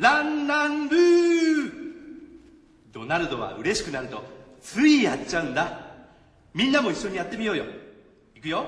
ランランルー。ドナルドは嬉しくなるとついやっちゃうんだ。みんなも一緒にやってみようよ。いくよ。